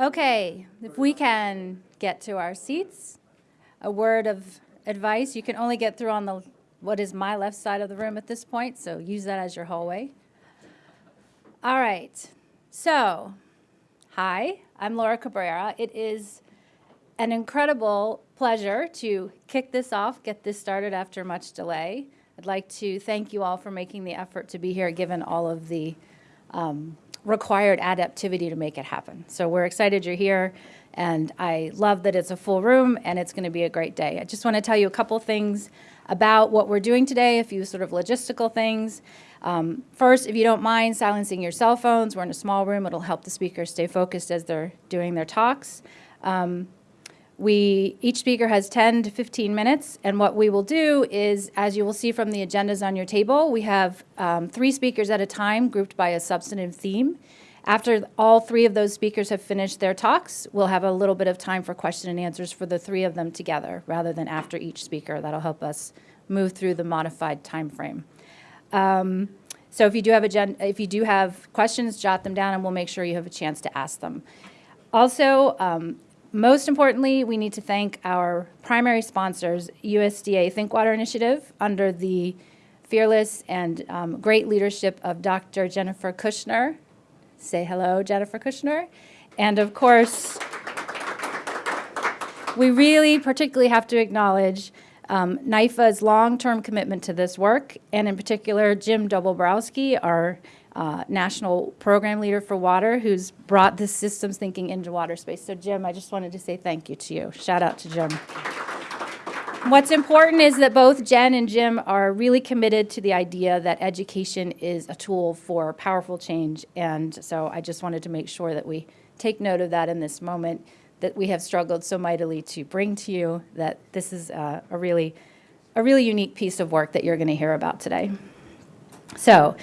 Okay, if we can get to our seats, a word of advice, you can only get through on the, what is my left side of the room at this point, so use that as your hallway. All right, so, hi, I'm Laura Cabrera. It is an incredible pleasure to kick this off, get this started after much delay. I'd like to thank you all for making the effort to be here, given all of the um, required adaptivity to make it happen. So we're excited you're here, and I love that it's a full room, and it's going to be a great day. I just want to tell you a couple things about what we're doing today, a few sort of logistical things. Um, first, if you don't mind silencing your cell phones, we're in a small room. It'll help the speakers stay focused as they're doing their talks. Um, we, each speaker has 10 to 15 minutes, and what we will do is, as you will see from the agendas on your table, we have um, three speakers at a time grouped by a substantive theme. After all three of those speakers have finished their talks, we'll have a little bit of time for question and answers for the three of them together, rather than after each speaker. That'll help us move through the modified time frame. Um, so if you do have agenda, if you do have questions, jot them down, and we'll make sure you have a chance to ask them. Also, um, most importantly, we need to thank our primary sponsors, USDA Think Water Initiative, under the fearless and um, great leadership of Dr. Jennifer Kushner. Say hello, Jennifer Kushner. And of course, we really particularly have to acknowledge um, NIFA's long-term commitment to this work, and in particular, Jim Dobrowolski, our uh, national program leader for water who's brought this systems thinking into water space. So Jim, I just wanted to say thank you to you. Shout out to Jim. What's important is that both Jen and Jim are really committed to the idea that education is a tool for powerful change. And so I just wanted to make sure that we take note of that in this moment that we have struggled so mightily to bring to you that this is a, a really a really unique piece of work that you're going to hear about today. So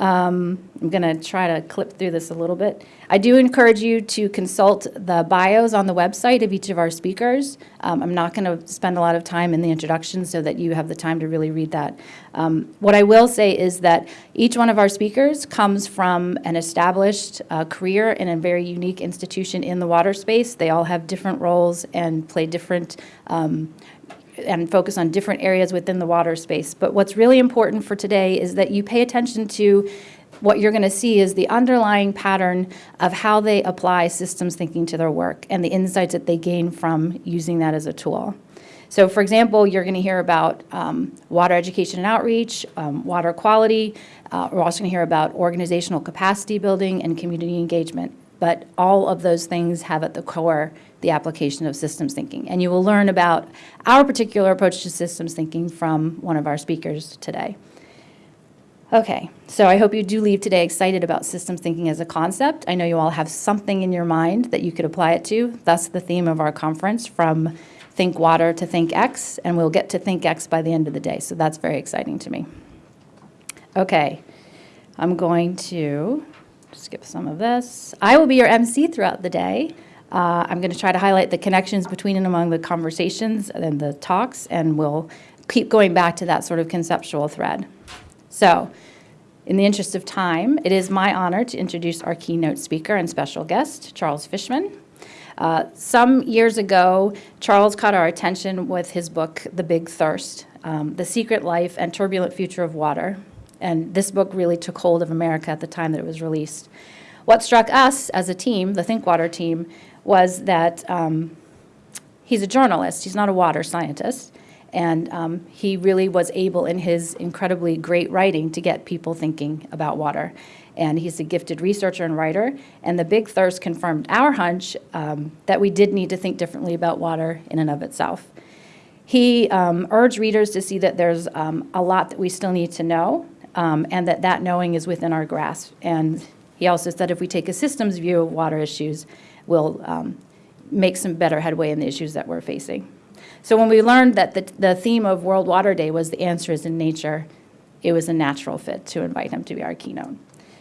um, I'm going to try to clip through this a little bit. I do encourage you to consult the bios on the website of each of our speakers. Um, I'm not going to spend a lot of time in the introduction so that you have the time to really read that. Um, what I will say is that each one of our speakers comes from an established uh, career in a very unique institution in the water space. They all have different roles and play different um, and focus on different areas within the water space. But what's really important for today is that you pay attention to what you're going to see is the underlying pattern of how they apply systems thinking to their work and the insights that they gain from using that as a tool. So for example, you're going to hear about um, water education and outreach, um, water quality. Uh, we're also going to hear about organizational capacity building and community engagement. But all of those things have at the core the application of systems thinking. And you will learn about our particular approach to systems thinking from one of our speakers today. Okay, so I hope you do leave today excited about systems thinking as a concept. I know you all have something in your mind that you could apply it to. That's the theme of our conference, from Think Water to Think X, and we'll get to Think X by the end of the day, so that's very exciting to me. Okay, I'm going to skip some of this. I will be your MC throughout the day. Uh, I'm going to try to highlight the connections between and among the conversations and the talks, and we'll keep going back to that sort of conceptual thread. So, in the interest of time, it is my honor to introduce our keynote speaker and special guest, Charles Fishman. Uh, some years ago, Charles caught our attention with his book, The Big Thirst, um, The Secret Life and Turbulent Future of Water. And this book really took hold of America at the time that it was released. What struck us as a team, the ThinkWater team, was that um, he's a journalist, he's not a water scientist, and um, he really was able in his incredibly great writing to get people thinking about water. And he's a gifted researcher and writer, and the big thirst confirmed our hunch um, that we did need to think differently about water in and of itself. He um, urged readers to see that there's um, a lot that we still need to know, um, and that that knowing is within our grasp. And he also said if we take a systems view of water issues, will um, make some better headway in the issues that we're facing. So when we learned that the, the theme of World Water Day was the answer is in nature, it was a natural fit to invite him to be our keynote.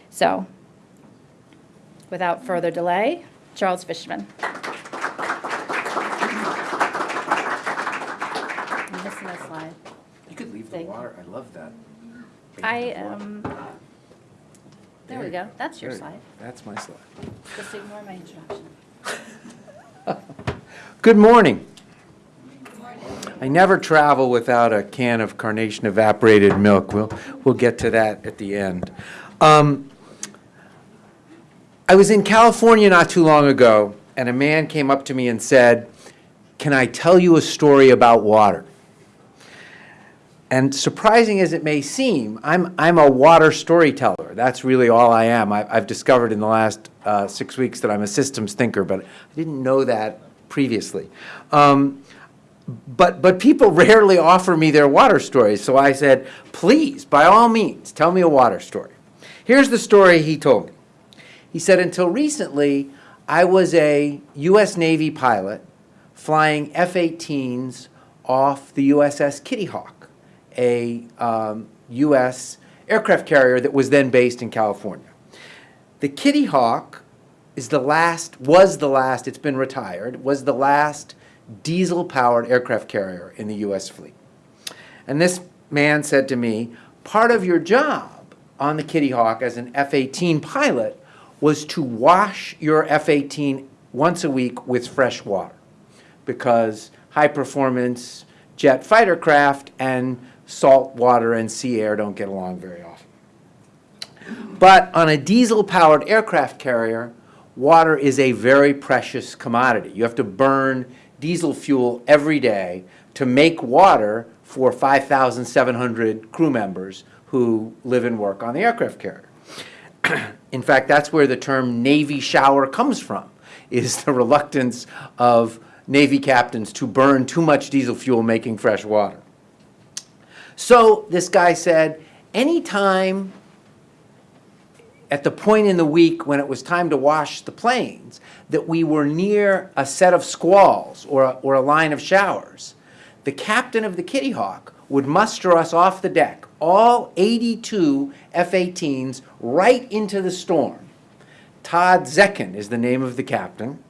So without further delay, Charles Fishman. I'm missing a slide. You could leave the Thank you. water, I love that. I am, There we go. That's your There- slide. That's my slide. Just ignore my introduction. Good morning. I never travel without a can of Carnation evaporated milk. We'll, we'll get to that at the end. Um, I was in California not too long ago, and a man came up to me and said, "Can I tell you a story about water?" And surprising as it may seem, I'm, I'm a water storyteller. That's really all I am. I, I've discovered in the last uh, six weeks that I'm a systems thinker, but I didn't know that previously. Um, but, but people rarely offer me their water stories, so I said, please, by all means, tell me a water story. Here's the story he told me. He said, until recently, I was a U.S. Navy pilot flying F-18s off the USS Kitty Hawk, a um, U.S. aircraft carrier that was then based in California. The Kitty Hawk is the last, was the last, it's been retired, was the last diesel-powered aircraft carrier in the U.S. fleet. And this man said to me, part of your job on the Kitty Hawk as an F-18 pilot was to wash your F-18 once a week with fresh water because high-performance jet fighter craft and salt water and sea air don't get along very often. But on a diesel-powered aircraft carrier, water is a very precious commodity. You have to burn diesel fuel every day to make water for 5,700 crew members who live and work on the aircraft carrier. In fact, that's where the term Navy shower comes from, is the reluctance of Navy captains to burn too much diesel fuel making fresh water. So this guy said, anytime at the point in the week when it was time to wash the planes, that we were near a set of squalls or a, or a line of showers, the captain of the Kitty Hawk would muster us off the deck, all 82 F-18s, right into the storm. Todd Zecchin is the name of the captain,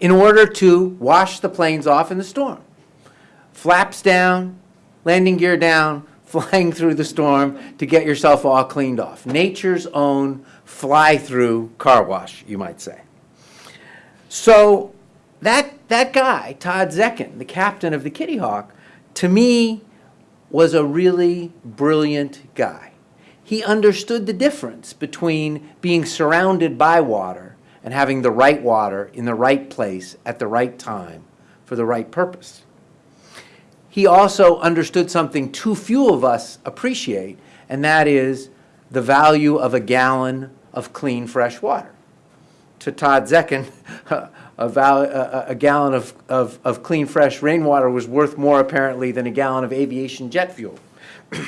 in order to wash the planes off in the storm. Flaps down, landing gear down, flying through the storm to get yourself all cleaned off. Nature's own fly-through car wash, you might say. So that, that guy, Todd Zecchin, the captain of the Kitty Hawk, to me was a really brilliant guy. He understood the difference between being surrounded by water and having the right water in the right place at the right time for the right purpose. He also understood something too few of us appreciate, and that is the value of a gallon of clean, fresh water. To Todd Zecchin, a, a, a gallon of, of, of clean, fresh rainwater was worth more apparently than a gallon of aviation jet fuel.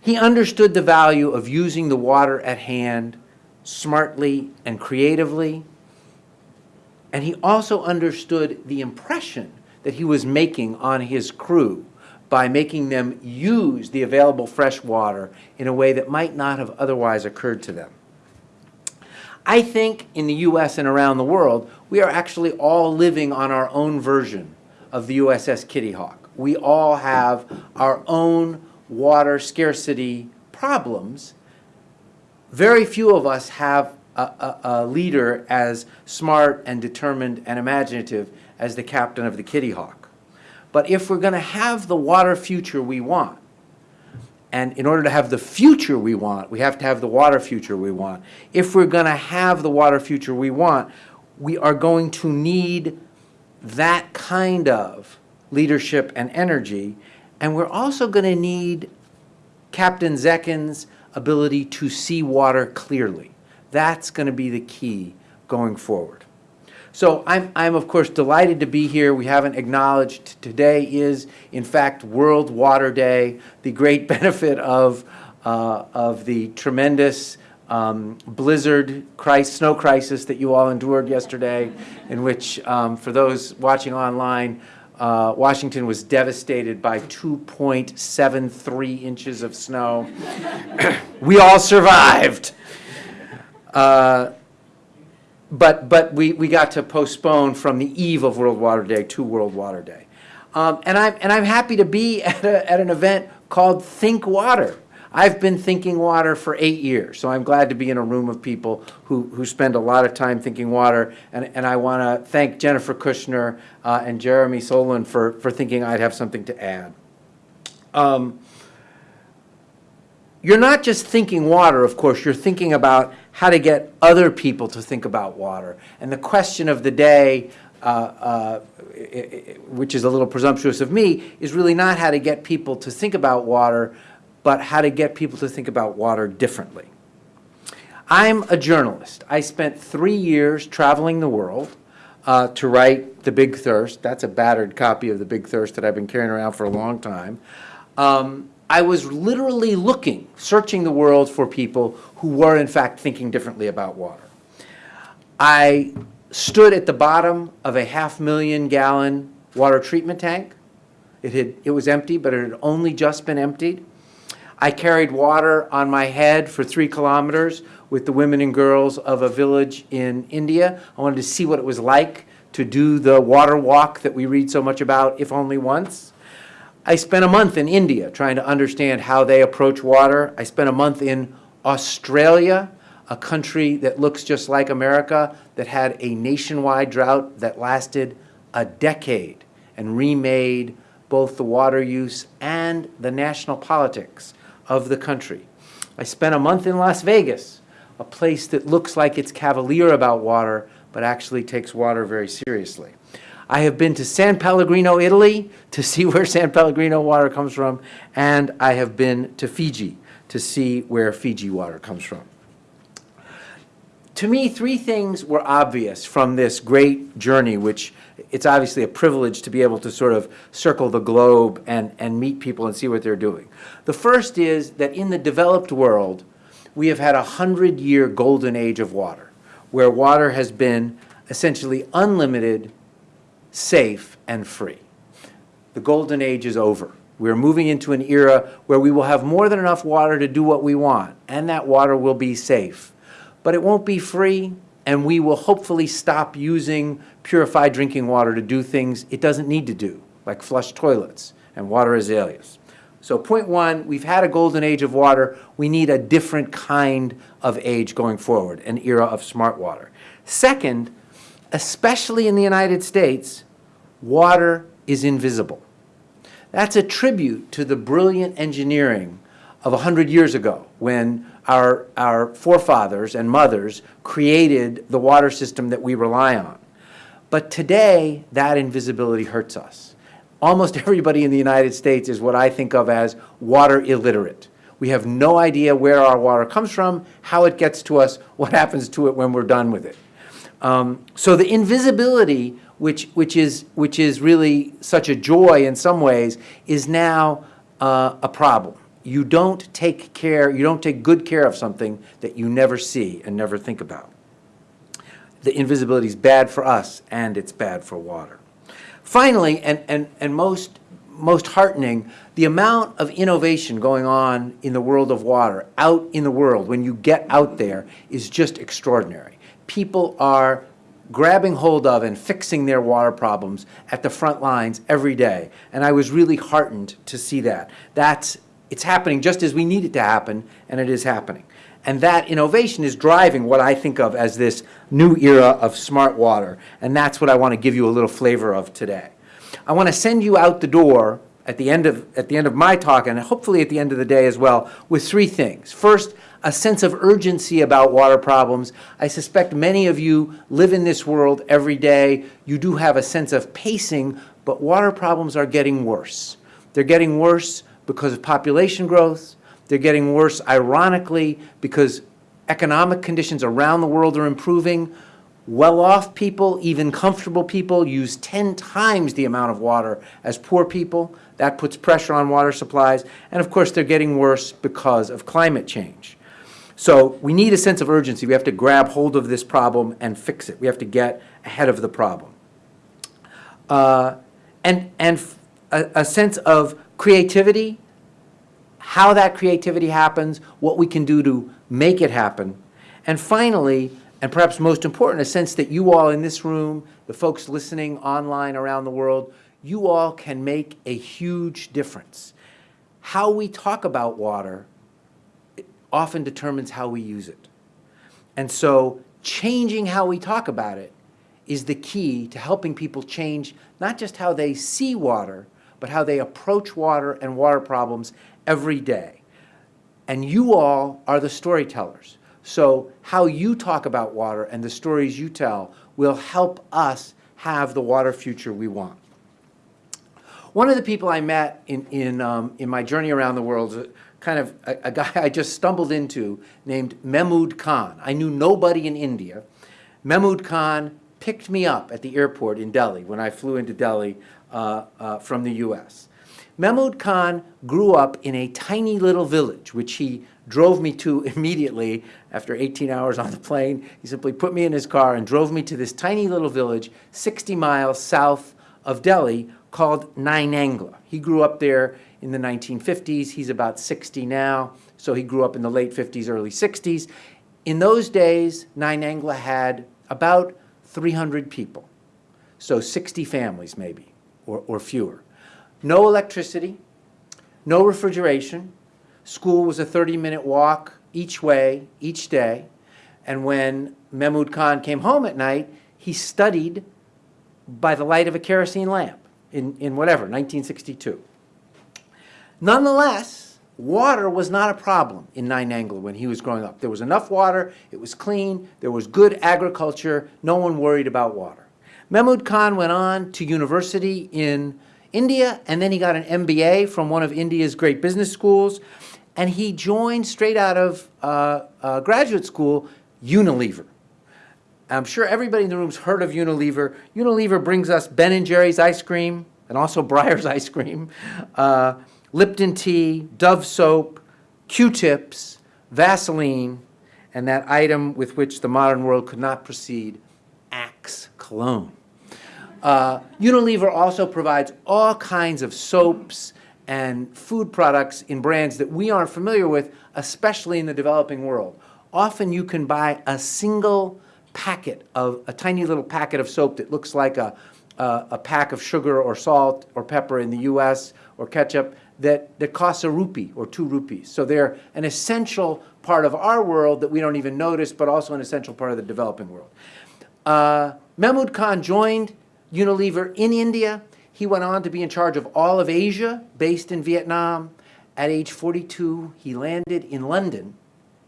he understood the value of using the water at hand smartly and creatively, and he also understood the impression that he was making on his crew by making them use the available fresh water in a way that might not have otherwise occurred to them. I think in the US and around the world, we are actually all living on our own version of the USS Kitty Hawk. We all have our own water scarcity problems. Very few of us have a, a, a leader as smart and determined and imaginative as the captain of the Kitty Hawk. But if we're going to have the water future we want, and in order to have the future we want, we have to have the water future we want. If we're going to have the water future we want, we are going to need that kind of leadership and energy. And we're also going to need Captain Zecchin's ability to see water clearly. That's going to be the key going forward. So I'm, I'm of course delighted to be here. We haven't acknowledged today is in fact World Water Day, the great benefit of, uh, of the tremendous um, blizzard crisis, snow crisis that you all endured yesterday, in which um, for those watching online, uh, Washington was devastated by 2.73 inches of snow. we all survived. Uh, but but we, we got to postpone from the eve of World Water Day to World Water Day. Um, and, I'm, and I'm happy to be at, a, at an event called Think Water. I've been thinking water for eight years, so I'm glad to be in a room of people who, who spend a lot of time thinking water. And, and I want to thank Jennifer Kushner uh, and Jeremy Solin for, for thinking I'd have something to add. Um, you're not just thinking water, of course, you're thinking about how to get other people to think about water. And the question of the day, uh, uh, which is a little presumptuous of me, is really not how to get people to think about water, but how to get people to think about water differently. I'm a journalist. I spent three years traveling the world uh, to write The Big Thirst. That's a battered copy of The Big Thirst that I've been carrying around for a long time. Um, I was literally looking, searching the world for people who were in fact thinking differently about water. I stood at the bottom of a half million gallon water treatment tank. It had, it was empty, but it had only just been emptied. I carried water on my head for three kilometers with the women and girls of a village in India. I wanted to see what it was like to do the water walk that we read so much about, if only once. I spent a month in India trying to understand how they approach water. I spent a month in Australia, a country that looks just like America, that had a nationwide drought that lasted a decade and remade both the water use and the national politics of the country. I spent a month in Las Vegas, a place that looks like it's cavalier about water, but actually takes water very seriously. I have been to San Pellegrino, Italy, to see where San Pellegrino water comes from, and I have been to Fiji to see where Fiji water comes from. To me, three things were obvious from this great journey, which it's obviously a privilege to be able to sort of circle the globe and, and meet people and see what they're doing. The first is that in the developed world, we have had a hundred-year golden age of water, where water has been essentially unlimited, safe, and free. The golden age is over. We're moving into an era where we will have more than enough water to do what we want, and that water will be safe. But it won't be free, and we will hopefully stop using purified drinking water to do things it doesn't need to do, like flush toilets and water azaleas. So point one, we've had a golden age of water. We need a different kind of age going forward, an era of smart water. Second, especially in the United States, water is invisible. That's a tribute to the brilliant engineering of 100 years ago when our, our forefathers and mothers created the water system that we rely on. But today, that invisibility hurts us. Almost everybody in the United States is what I think of as water illiterate. We have no idea where our water comes from, how it gets to us, what happens to it when we're done with it. Um, so the invisibility, which, which, is, which is really such a joy in some ways, is now uh, a problem. You don't take care, you don't take good care of something that you never see and never think about. The invisibility is bad for us, and it's bad for water. Finally, and, and, and most, most heartening, the amount of innovation going on in the world of water, out in the world, when you get out there, is just extraordinary. People are grabbing hold of and fixing their water problems at the front lines every day. And I was really heartened to see that. That's, it's happening just as we need it to happen, and it is happening. And that innovation is driving what I think of as this new era of smart water. And that's what I want to give you a little flavor of today. I want to send you out the door at the end of, at the end of my talk, and hopefully at the end of the day as well, with three things. First, a sense of urgency about water problems. I suspect many of you live in this world every day. You do have a sense of pacing, but water problems are getting worse. They're getting worse because of population growth. They're getting worse, ironically, because economic conditions around the world are improving. Well-off people, even comfortable people, use 10 times the amount of water as poor people. That puts pressure on water supplies. And of course, they're getting worse because of climate change. So we need a sense of urgency. We have to grab hold of this problem and fix it. We have to get ahead of the problem. Uh, and and a, a sense of creativity, how that creativity happens, what we can do to make it happen. And finally, and perhaps most important, a sense that you all in this room, the folks listening online around the world, you all can make a huge difference. How we talk about water often determines how we use it. And so changing how we talk about it is the key to helping people change not just how they see water, but how they approach water and water problems every day. And you all are the storytellers. So how you talk about water and the stories you tell will help us have the water future we want. One of the people I met in, in, um, in my journey around the world is a- kind of a, a guy I just stumbled into named Mehmood Khan. I knew nobody in India. Mehmood Khan picked me up at the airport in Delhi when I flew into Delhi uh, uh, from the US. Mehmood Khan grew up in a tiny little village, which he drove me to immediately after 18 hours on the plane. He simply put me in his car and drove me to this tiny little village 60 miles south of Delhi called Nainangla. He grew up there in the 1950s. He's about 60 now, so he grew up in the late 50s, early 60s. In those days, Nainangla had about 300 people, so 60 families maybe, or, or fewer. No electricity, no refrigeration. School was a 30-minute walk each way, each day. And when Mehmood Khan came home at night, he studied by the light of a kerosene lamp in, in whatever, 1962. Nonetheless, water was not a problem in Nine when he was growing up. There was enough water, it was clean, there was good agriculture, no one worried about water. Mehmood Khan went on to university in India, and then he got an MBA from one of India's great business schools, and he joined straight out of uh, uh, graduate school Unilever. I'm sure everybody in the room's heard of Unilever. Unilever brings us Ben and Jerry's ice cream and also Breyer's ice cream, uh, Lipton tea, Dove soap, Q-tips, Vaseline, and that item with which the modern world could not proceed, Axe cologne. Uh, Unilever also provides all kinds of soaps and food products in brands that we aren't familiar with, especially in the developing world. Often you can buy a single packet of, a tiny little packet of soap that looks like a, a, a pack of sugar or salt or pepper in the US or ketchup that, that costs a rupee or two rupees. So they're an essential part of our world that we don't even notice, but also an essential part of the developing world. Uh, Khan joined Unilever in India. He went on to be in charge of all of Asia, based in Vietnam. At age 42, he landed in London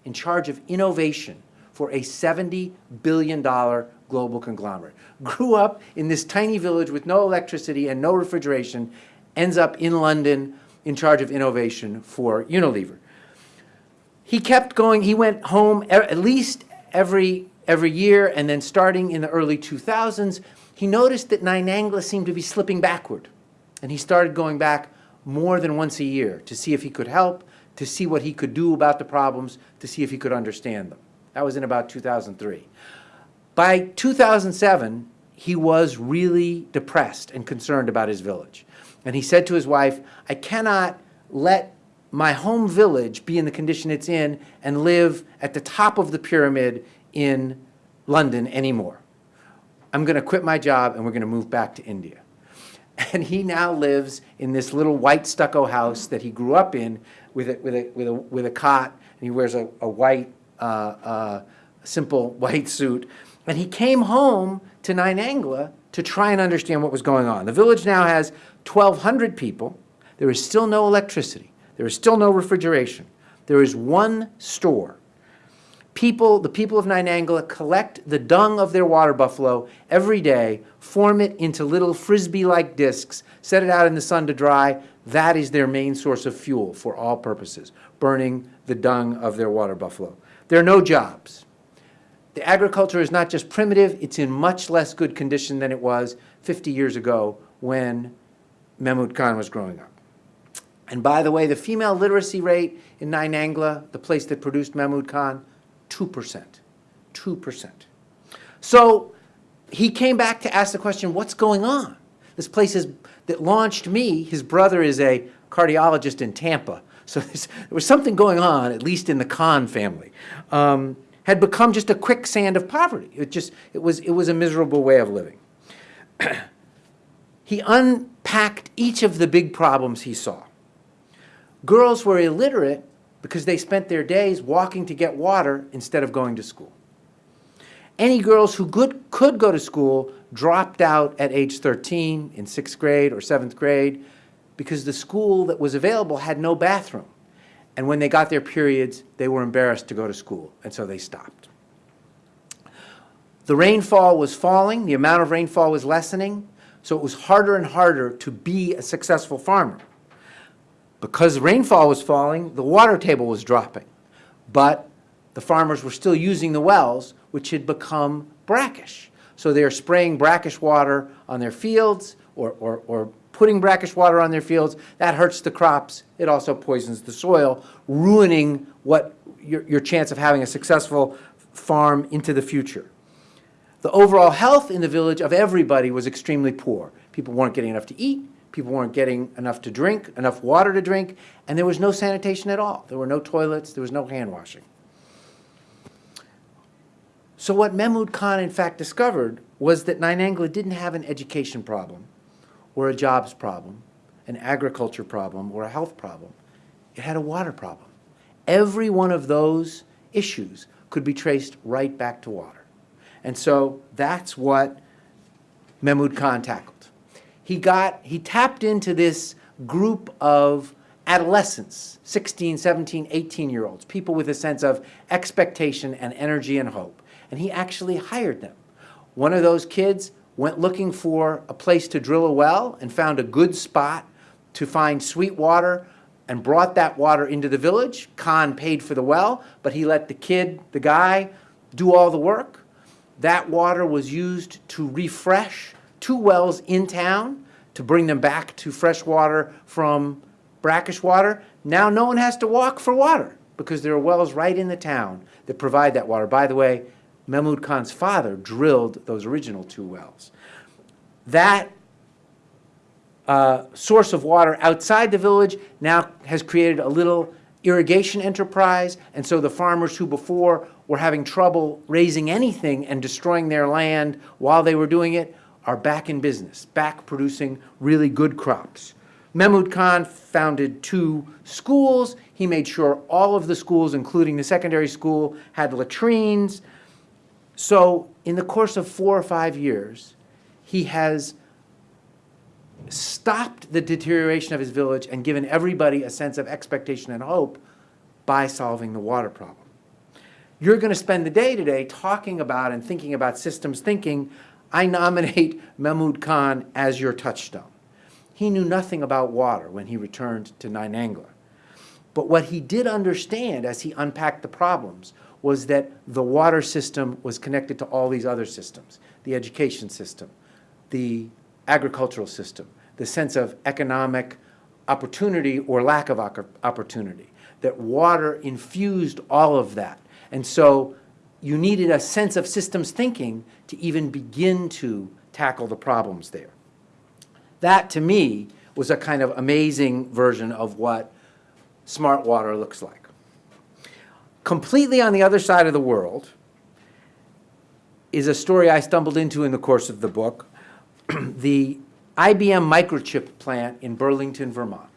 in charge of innovation for a $70 billion global conglomerate. Grew up in this tiny village with no electricity and no refrigeration, ends up in London in charge of innovation for Unilever. He kept going, he went home at least every, every year, and then starting in the early 2000s, he noticed that Nainangla seemed to be slipping backward. And he started going back more than once a year to see if he could help, to see what he could do about the problems, to see if he could understand them. That was in about 2003. By 2007, he was really depressed and concerned about his village. And he said to his wife, I cannot let my home village be in the condition it's in and live at the top of the pyramid in London anymore. I'm going to quit my job and we're going to move back to India. And he now lives in this little white stucco house that he grew up in with a, with a, with a, with a cot, and he wears a, a white, uh, uh, simple white suit. And he came home to Nainangla to try and understand what was going on. The village now has 1,200 people. There is still no electricity. There is still no refrigeration. There is one store people, the people of Nainangla collect the dung of their water buffalo every day, form it into little frisbee-like discs, set it out in the sun to dry. That is their main source of fuel for all purposes, burning the dung of their water buffalo. There are no jobs. The agriculture is not just primitive, it's in much less good condition than it was 50 years ago when Mehmood Khan was growing up. And by the way, the female literacy rate in Nainangla, the place that produced Mehmood Khan, 2%. 2%. So he came back to ask the question, what's going on? This place is, that launched me, his brother is a cardiologist in Tampa. So there was something going on, at least in the Khan family. Um, had become just a quicksand of poverty. It just, it was, it was a miserable way of living. he unpacked each of the big problems he saw. Girls were illiterate because they spent their days walking to get water instead of going to school. Any girls who could, could go to school dropped out at age 13 in sixth grade or seventh grade because the school that was available had no bathroom. And when they got their periods, they were embarrassed to go to school, and so they stopped. The rainfall was falling, the amount of rainfall was lessening, so it was harder and harder to be a successful farmer. Because rainfall was falling, the water table was dropping. But the farmers were still using the wells, which had become brackish. So they are spraying brackish water on their fields or, or, or putting brackish water on their fields. That hurts the crops. It also poisons the soil, ruining what your, your chance of having a successful farm into the future. The overall health in the village of everybody was extremely poor. People weren't getting enough to eat, people weren't getting enough to drink, enough water to drink, and there was no sanitation at all. There were no toilets, there was no hand washing. So what Mehmood Khan in fact discovered was that Nainangla didn't have an education problem, or a jobs problem, an agriculture problem, or a health problem. It had a water problem. Every one of those issues could be traced right back to water. And so that's what Mehmood Khan tackled. He got, he tapped into this group of adolescents, 16, 17, 18-year-olds, people with a sense of expectation and energy and hope. And he actually hired them. One of those kids went looking for a place to drill a well and found a good spot to find sweet water and brought that water into the village. Khan paid for the well, but he let the kid, the guy, do all the work. That water was used to refresh two wells in town to bring them back to fresh water from brackish water. Now no one has to walk for water because there are wells right in the town that provide that water. By the way, Mehmood Khan's father drilled those original two wells. That uh, source of water outside the village now has created a little irrigation enterprise, and so the farmers who before were having trouble raising anything and destroying their land while they were doing it are back in business, back producing really good crops. Mahmud Khan founded two schools. He made sure all of the schools, including the secondary school, had latrines. So in the course of four or five years, he has stopped the deterioration of his village and given everybody a sense of expectation and hope by solving the water problem. You're going to spend the day today talking about and thinking about systems thinking. I nominate Mehmood Khan as your touchstone. He knew nothing about water when he returned to Nainangla. But what he did understand as he unpacked the problems was that the water system was connected to all these other systems, the education system, the agricultural system, the sense of economic opportunity or lack of opportunity, that water infused all of that. And so you needed a sense of systems thinking to even begin to tackle the problems there. That, to me, was a kind of amazing version of what smart water looks like. Completely on the other side of the world is a story I stumbled into in the course of the book, the IBM microchip plant in Burlington, Vermont.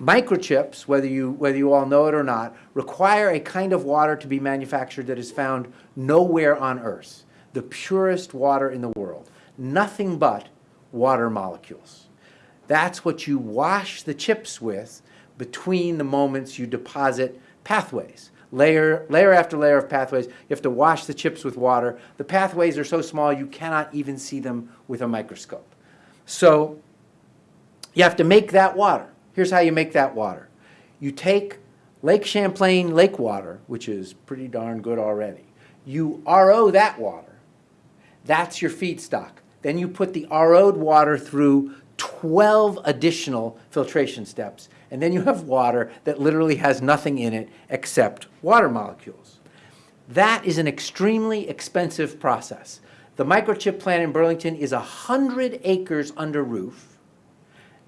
Microchips, whether you, whether you all know it or not, require a kind of water to be manufactured that is found nowhere on Earth, the purest water in the world, nothing but water molecules. That's what you wash the chips with between the moments you deposit pathways. Layer, layer after layer of pathways. You have to wash the chips with water. The pathways are so small you cannot even see them with a microscope. So you have to make that water. Here's how you make that water. You take Lake Champlain lake water, which is pretty darn good already. You RO that water. That's your feedstock. Then you put the RO'd water through 12 additional filtration steps. And then you have water that literally has nothing in it except water molecules. That is an extremely expensive process. The microchip plant in Burlington is 100 acres under roof,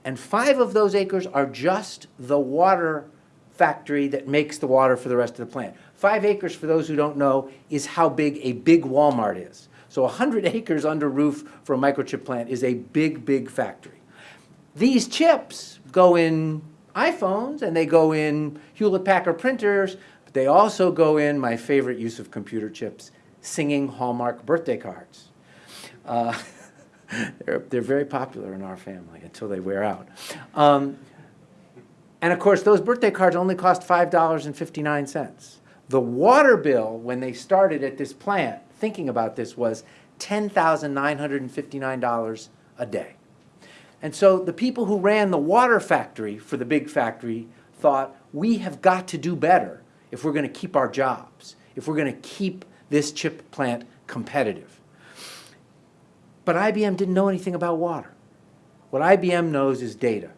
and five of those acres are just the water factory that makes the water for the rest of the plant. Five acres, for those who don't know, is how big a big Walmart is. So 100 acres under roof for a microchip plant is a big, big factory. These chips go in iPhones and they go in Hewlett Packard printers, but they also go in my favorite use of computer chips, singing Hallmark birthday cards. Uh, they're, they're very popular in our family until they wear out. Um, and of course, those birthday cards only cost $5.59. The water bill, when they started at this plant, thinking about this, was $10,959 a day. And so the people who ran the water factory for the big factory thought, we have got to do better if we're going to keep our jobs, if we're going to keep this chip plant competitive. But IBM didn't know anything about water. What IBM knows is data.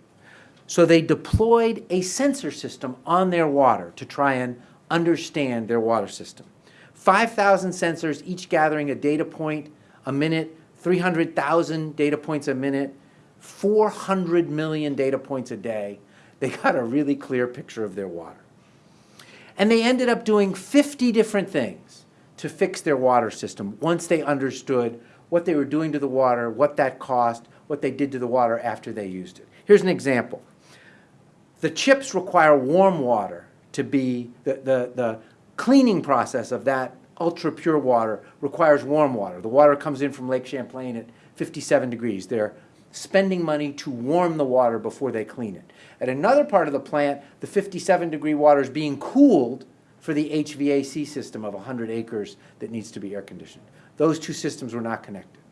So they deployed a sensor system on their water to try and understand their water system. 5,000 sensors, each gathering a data point a minute, 300,000 data points a minute, 400 million data points a day. They got a really clear picture of their water. And they ended up doing 50 different things to fix their water system once they understood what they were doing to the water, what that cost, what they did to the water after they used it. Here's an example. The chips require warm water to be, the, the, the cleaning process of that ultra pure water requires warm water. The water comes in from Lake Champlain at 57 degrees. They're spending money to warm the water before they clean it. At another part of the plant, the 57 degree water is being cooled for the HVAC system of 100 acres that needs to be air conditioned. Those two systems were not connected.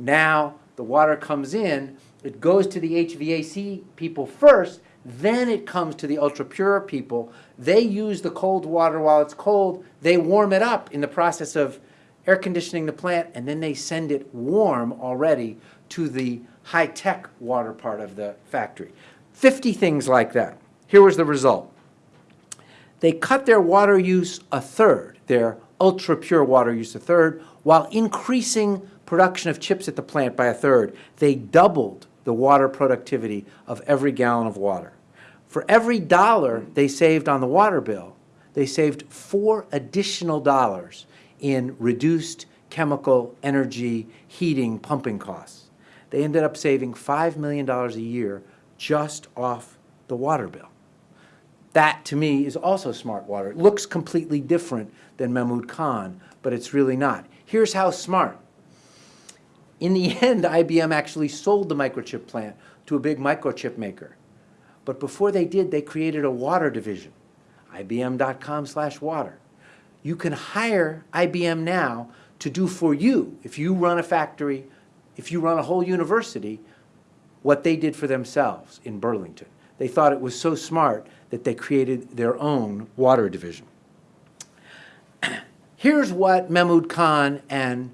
Now the water comes in, it goes to the HVAC people first, then it comes to the ultra pure people. They use the cold water while it's cold, they warm it up in the process of air conditioning the plant, and then they send it warm already to the high-tech water part of the factory. 50 things like that. Here was the result. They cut their water use a third, their ultra pure water use a third, while increasing production of chips at the plant by a third. They doubled the water productivity of every gallon of water. For every dollar they saved on the water bill, they saved four additional dollars in reduced chemical, energy, heating, pumping costs. They ended up saving $5 million a year just off the water bill. That, to me, is also smart water. It looks completely different than Mehmood Khan, but it's really not. Here's how smart. In the end, IBM actually sold the microchip plant to a big microchip maker. But before they did, they created a water division, ibm.com slash water. You can hire IBM now to do for you, if you run a factory, if you run a whole university, what they did for themselves in Burlington. They thought it was so smart that they created their own water division. Here's what Mehmood Khan and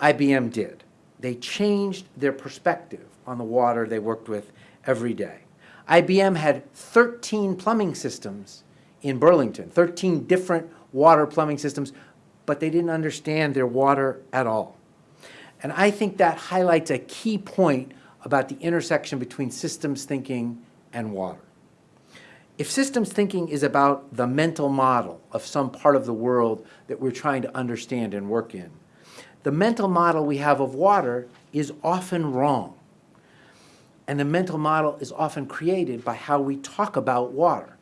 IBM did. They changed their perspective on the water they worked with every day. IBM had 13 plumbing systems in Burlington, 13 different water plumbing systems, but they didn't understand their water at all. And I think that highlights a key point about the intersection between systems thinking and water. If systems thinking is about the mental model of some part of the world that we're trying to understand and work in, the mental model we have of water is often wrong. And the mental model is often created by how we talk about water.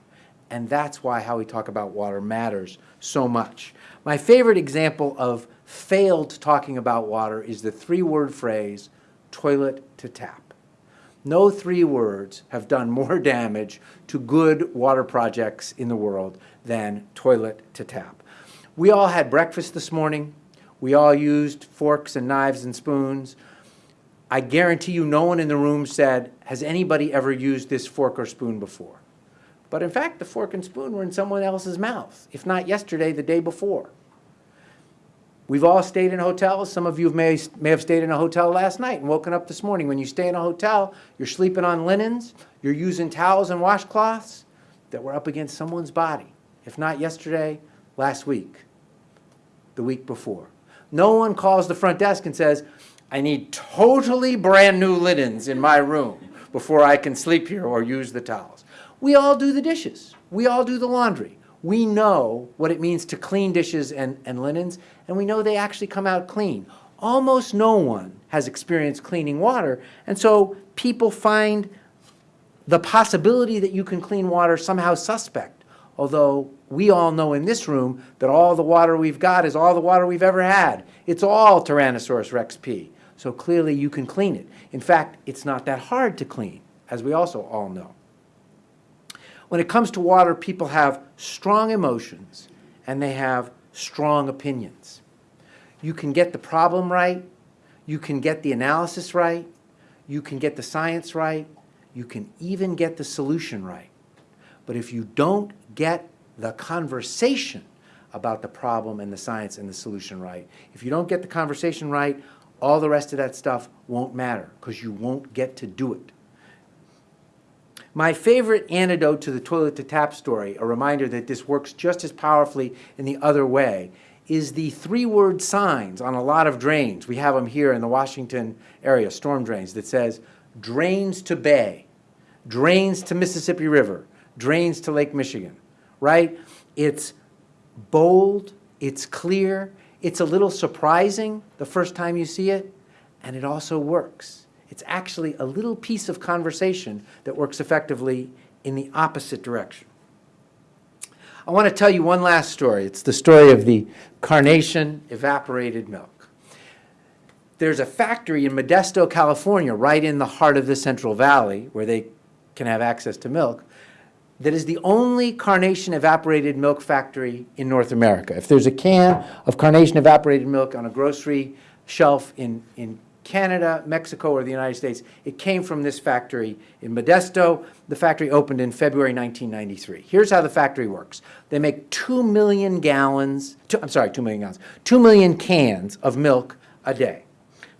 And that's why how we talk about water matters so much. My favorite example of failed talking about water is the three-word phrase, toilet to tap. No three words have done more damage to good water projects in the world than toilet to tap. We all had breakfast this morning. We all used forks and knives and spoons. I guarantee you no one in the room said, has anybody ever used this fork or spoon before? But in fact, the fork and spoon were in someone else's mouth, if not yesterday, the day before. We've all stayed in hotels. Some of you may, may have stayed in a hotel last night and woken up this morning. When you stay in a hotel, you're sleeping on linens, you're using towels and washcloths that were up against someone's body. If not yesterday, last week, the week before. No one calls the front desk and says, I need totally brand new linens in my room before I can sleep here or use the towels. We all do the dishes. We all do the laundry we know what it means to clean dishes and, and linens, and we know they actually come out clean. Almost no one has experienced cleaning water, and so people find the possibility that you can clean water somehow suspect, although we all know in this room that all the water we've got is all the water we've ever had. It's all Tyrannosaurus rex P. So clearly you can clean it. In fact, it's not that hard to clean, as we also all know. When it comes to water, people have strong emotions and they have strong opinions. You can get the problem right, you can get the analysis right, you can get the science right, you can even get the solution right. But if you don't get the conversation about the problem and the science and the solution right, if you don't get the conversation right, all the rest of that stuff won't matter because you won't get to do it. My favorite antidote to the toilet to tap story, a reminder that this works just as powerfully in the other way, is the three-word signs on a lot of drains. We have them here in the Washington area, storm drains, that says drains to bay, drains to Mississippi River, drains to Lake Michigan, right? It's bold, it's clear, it's a little surprising the first time you see it, and it also works. It's actually a little piece of conversation that works effectively in the opposite direction. I want to tell you one last story. It's the story of the carnation evaporated milk. There's a factory in Modesto, California, right in the heart of the Central Valley, where they can have access to milk, that is the only carnation evaporated milk factory in North America. If there's a can of carnation evaporated milk on a grocery shelf in, in Canada, Mexico, or the United States, it came from this factory in Modesto. The factory opened in February 1993. Here's how the factory works. They make 2 million gallons, two, I'm sorry, 2 million gallons, 2 million cans of milk a day.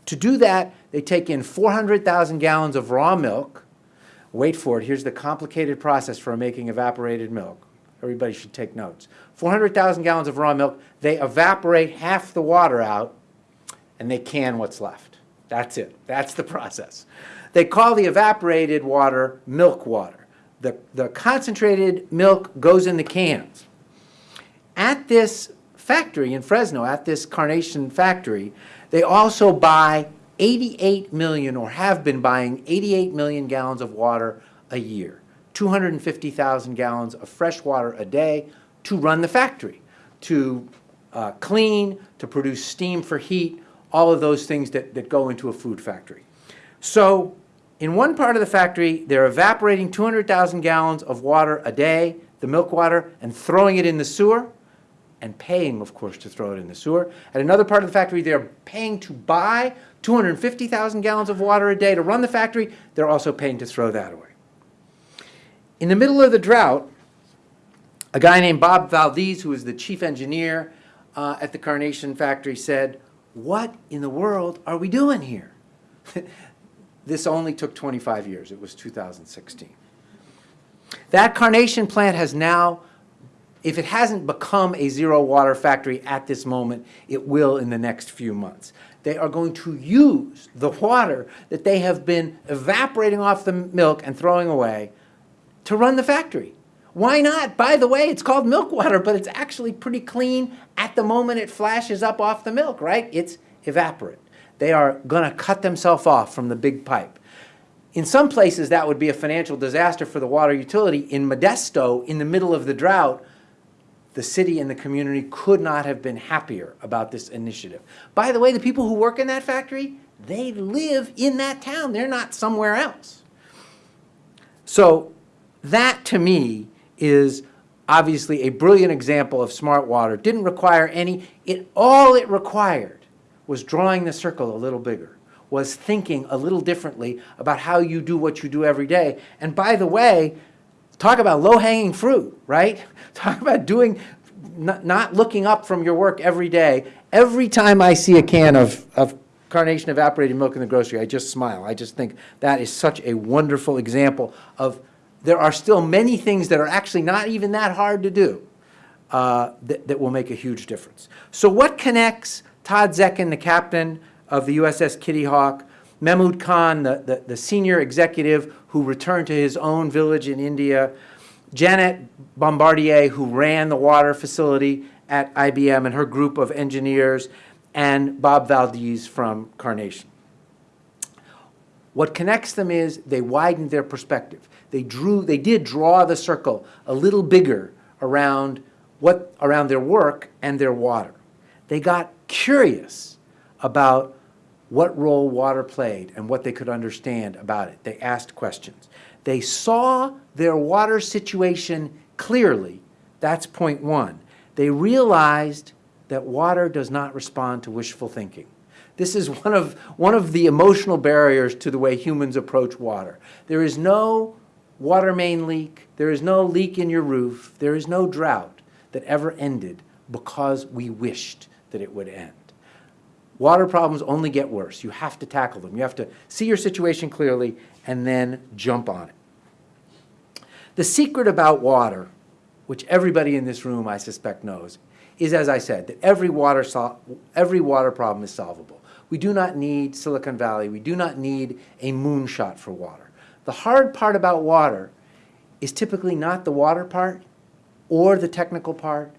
To do that, they take in 400,000 gallons of raw milk, Wait for it, here's the complicated process for making evaporated milk. Everybody should take notes. 400,000 gallons of raw milk, they evaporate half the water out, and they can what's left. That's it. That's the process. They call the evaporated water milk water. The, the concentrated milk goes in the cans. At this factory in Fresno, at this carnation factory, they also buy 88 million, or have been buying 88 million gallons of water a year, 250,000 gallons of fresh water a day to run the factory, to uh, clean, to produce steam for heat, all of those things that, that go into a food factory. So in one part of the factory, they're evaporating 200,000 gallons of water a day, the milk water, and throwing it in the sewer, and paying, of course, to throw it in the sewer. At another part of the factory, they're paying to buy 250,000 gallons of water a day to run the factory. They're also paying to throw that away. In the middle of the drought, a guy named Bob Valdez, who was the chief engineer uh, at the Carnation factory, said, what in the world are we doing here? this only took 25 years. It was 2016. That Carnation plant has now if it hasn't become a zero water factory at this moment, it will in the next few months. They are going to use the water that they have been evaporating off the milk and throwing away to run the factory. Why not? By the way, it's called milk water, but it's actually pretty clean at the moment it flashes up off the milk, right? It's evaporate. They are going to cut themselves off from the big pipe. In some places, that would be a financial disaster for the water utility. In Modesto, in the middle of the drought, the city and the community could not have been happier about this initiative. By the way, the people who work in that factory, they live in that town. They're not somewhere else. So that, to me, is obviously a brilliant example of smart water. Didn't require any, it, all it required was drawing the circle a little bigger, was thinking a little differently about how you do what you do every day. And by the way, Talk about low-hanging fruit, right? Talk about doing, not, not looking up from your work every day. Every time I see a can of, of carnation evaporated milk in the grocery, I just smile. I just think that is such a wonderful example of there are still many things that are actually not even that hard to do uh, that, that will make a huge difference. So what connects Todd Zecchin, the captain of the USS Kitty Hawk, Mehmood Khan, the, the, the, senior executive who returned to his own village in India, Janet Bombardier, who ran the water facility at IBM and her group of engineers, and Bob Valdez from Carnation. What connects them is they widened their perspective. They drew, they did draw the circle a little bigger around what, around their work and their water. They got curious about what role water played and what they could understand about it. They asked questions. They saw their water situation clearly. That's point one. They realized that water does not respond to wishful thinking. This is one of, one of the emotional barriers to the way humans approach water. There is no water main leak, there is no leak in your roof, there is no drought that ever ended because we wished that it would end. Water problems only get worse. You have to tackle them. You have to see your situation clearly and then jump on it. The secret about water, which everybody in this room I suspect knows, is, as I said, that every water, every water problem is solvable. We do not need Silicon Valley. We do not need a moonshot for water. The hard part about water is typically not the water part or the technical part.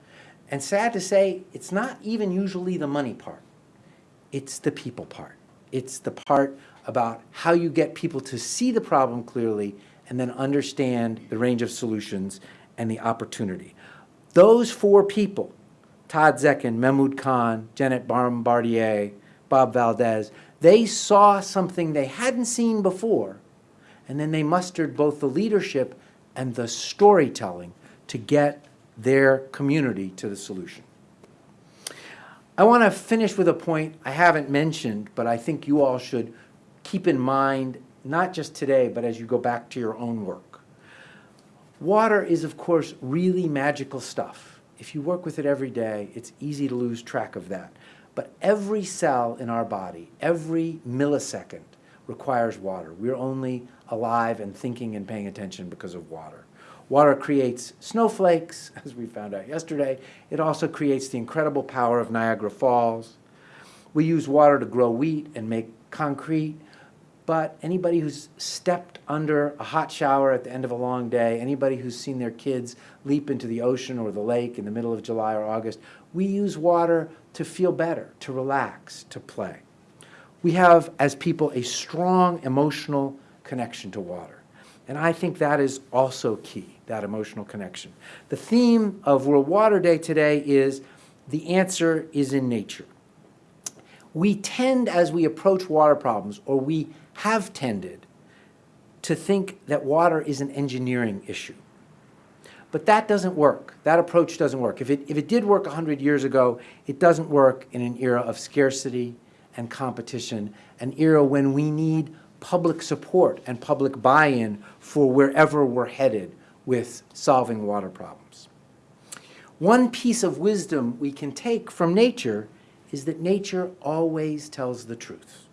And sad to say, it's not even usually the money part. It's the people part. It's the part about how you get people to see the problem clearly and then understand the range of solutions and the opportunity. Those four people, Todd Zecchin, Mehmood Khan, Janet Bombardier, Bob Valdez, they saw something they hadn't seen before, and then they mustered both the leadership and the storytelling to get their community to the solution. I want to finish with a point I haven't mentioned, but I think you all should keep in mind, not just today, but as you go back to your own work. Water is, of course, really magical stuff. If you work with it every day, it's easy to lose track of that. But every cell in our body, every millisecond, requires water. We're only alive and thinking and paying attention because of water. Water creates snowflakes, as we found out yesterday. It also creates the incredible power of Niagara Falls. We use water to grow wheat and make concrete, but anybody who's stepped under a hot shower at the end of a long day, anybody who's seen their kids leap into the ocean or the lake in the middle of July or August, we use water to feel better, to relax, to play. We have, as people, a strong emotional connection to water. And I think that is also key, that emotional connection. The theme of World Water Day today is the answer is in nature. We tend, as we approach water problems, or we have tended, to think that water is an engineering issue. But that doesn't work. That approach doesn't work. If it, if it did work 100 years ago, it doesn't work in an era of scarcity and competition, an era when we need public support and public buy-in for wherever we're headed with solving water problems. One piece of wisdom we can take from nature is that nature always tells the truth.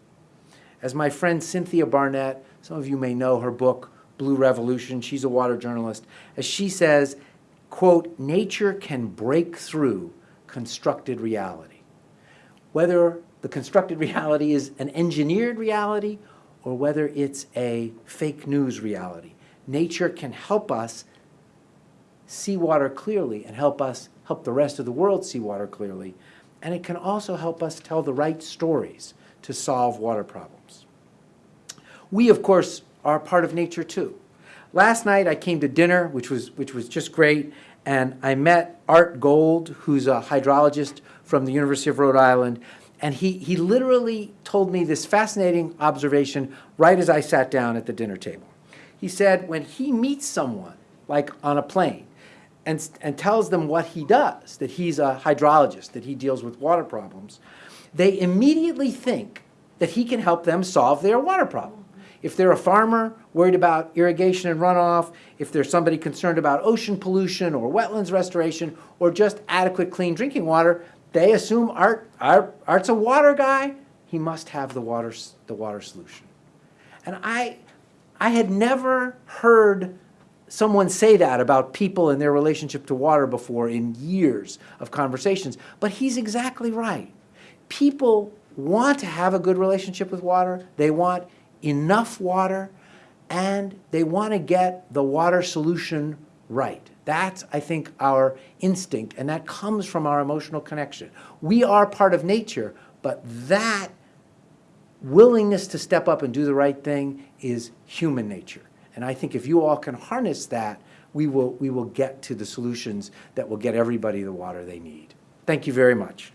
As my friend Cynthia Barnett, some of you may know her book, Blue Revolution, she's a water journalist, as she says, quote, nature can break through constructed reality. Whether the constructed reality is an engineered reality or whether it's a fake news reality, nature can help us see water clearly and help us help the rest of the world see water clearly. And it can also help us tell the right stories to solve water problems. We, of course, are part of nature too. Last night I came to dinner, which was, which was just great, and I met Art Gold, who's a hydrologist from the University of Rhode Island, and he, he literally told me this fascinating observation right as I sat down at the dinner table. He said when he meets someone, like on a plane, and, and tells them what he does, that he's a hydrologist, that he deals with water problems, they immediately think that he can help them solve their water problem. If they're a farmer worried about irrigation and runoff, if there's somebody concerned about ocean pollution or wetlands restoration or just adequate clean drinking water, they assume Art, Art, Art's a water guy. He must have the water, the water solution. And I, I had never heard someone say that about people and their relationship to water before in years of conversations, but he's exactly right. People want to have a good relationship with water. They want enough water, and they want to get the water solution right. That's, I think, our instinct, and that comes from our emotional connection. We are part of nature, but that willingness to step up and do the right thing is human nature. And I think if you all can harness that, we will, we will get to the solutions that will get everybody the water they need. Thank you very much.